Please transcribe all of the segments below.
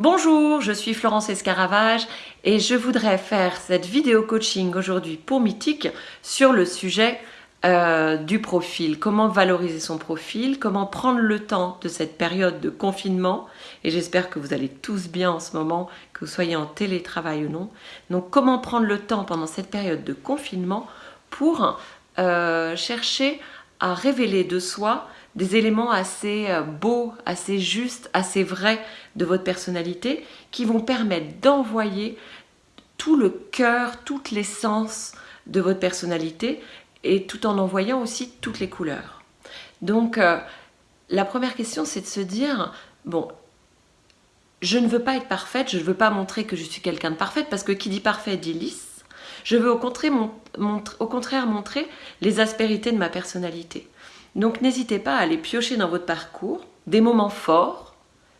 je suis Florence Escaravage et je voudrais faire cette vidéo coaching aujourd'hui pour Mythique sur le sujet euh, du profil, comment valoriser son profil, comment prendre le temps de cette période de confinement et j'espère que vous allez tous bien en ce moment, que vous soyez en télétravail ou non. Donc comment prendre le temps pendant cette période de confinement pour euh, chercher à révéler de soi des éléments assez euh, beaux, assez justes, assez vrais de votre personnalité qui vont permettre d'envoyer tout le cœur, toute l'essence de votre personnalité et tout en envoyant aussi toutes les couleurs. Donc euh, la première question c'est de se dire, bon, je ne veux pas être parfaite, je ne veux pas montrer que je suis quelqu'un de parfaite parce que qui dit parfait dit lisse. Je veux au contraire, au contraire montrer les aspérités de ma personnalité. Donc n'hésitez pas à aller piocher dans votre parcours des moments forts,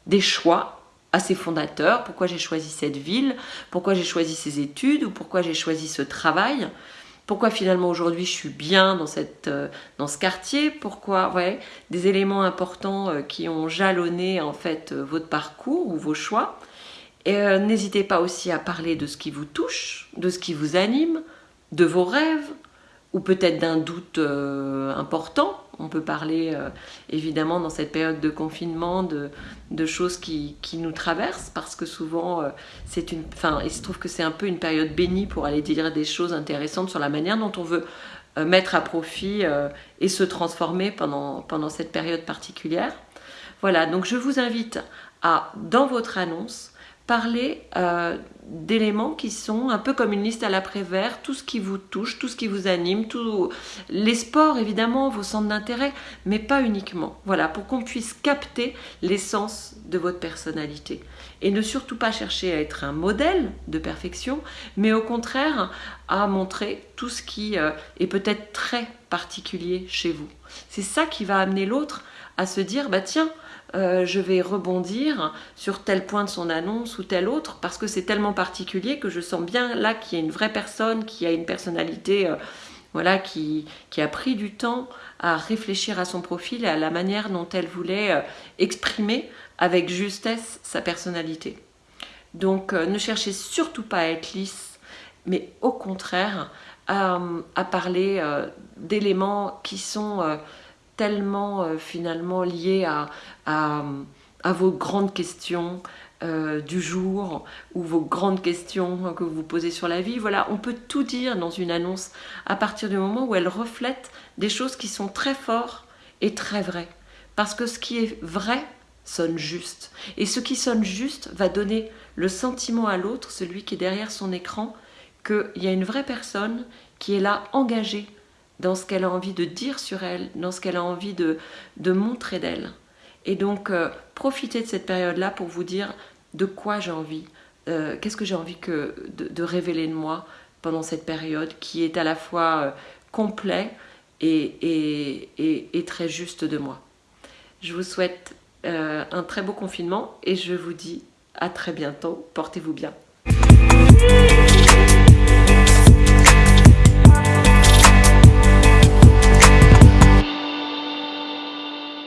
des choix assez fondateurs, pourquoi j'ai choisi cette ville, pourquoi j'ai choisi ces études? Ou pourquoi j'ai choisi ce travail, pourquoi finalement aujourd'hui je suis bien dans, euh, ce quartier, pourquoi, des éléments importants euh, qui ont jalonné en fait euh, votre parcours ou vos choix. Et n'hésitez pas aussi à parler de ce qui vous touche, de ce qui vous anime, de vos rêves, ou peut-être d'un doute important on peut parler euh, évidemment dans cette période de confinement de, choses qui, nous traversent parce que souvent euh, une, il se trouve que c'est un peu une période bénie pour aller dire des choses intéressantes sur la manière dont on veut euh, mettre à profit et se transformer pendant cette période particulière. Voilà, donc je vous invite à, dans votre annonce, parler euh, d'éléments qui sont un peu comme une liste à l'après-vert, tout ce qui vous touche, tout ce qui vous anime, tous les sports évidemment, vos centres d'intérêt, mais pas uniquement. Voilà, pour qu'on puisse capter l'essence de votre personnalité. Et ne surtout pas chercher à être un modèle de perfection, mais au contraire à montrer tout ce qui euh, est peut-être très particulier chez vous. C'est ça qui va amener l'autre à se dire, bah tiens, euh, je vais rebondir sur tel point de son annonce ou tel autre parce que c'est tellement particulier que je sens bien là qu'il y a une vraie personne qui a une personnalité euh, voilà, qui, a pris du temps à réfléchir à son profil et à la manière dont elle voulait euh, exprimer avec justesse sa personnalité. Donc ne cherchez surtout pas à être lisse, mais au contraire à parler d'éléments qui sont tellement euh, finalement lié à, vos grandes questions euh, du jour ou vos grandes questions que vous vous posez sur la vie. Voilà, on peut tout dire dans une annonce à partir du moment où elle reflète des choses qui sont très fortes et très vraies. Parce que ce qui est vrai sonne juste. Et ce qui sonne juste va donner le sentiment à l'autre, celui qui est derrière son écran, qu'il y a une vraie personne qui est là engagée dans ce qu'elle a envie de dire sur elle, dans ce qu'elle a envie de, de montrer d'elle. Et donc, euh, profitez de cette période-là pour vous dire de quoi j'ai envie, euh, qu'est-ce que j'ai envie que, de, révéler de moi pendant cette période qui est à la fois euh, complet et, et, et, très juste de moi. Je vous souhaite un très beau confinement et je vous dis à très bientôt. Portez-vous bien.